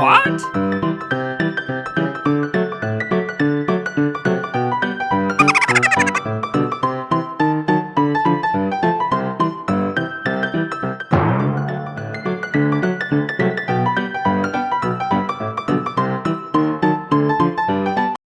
What?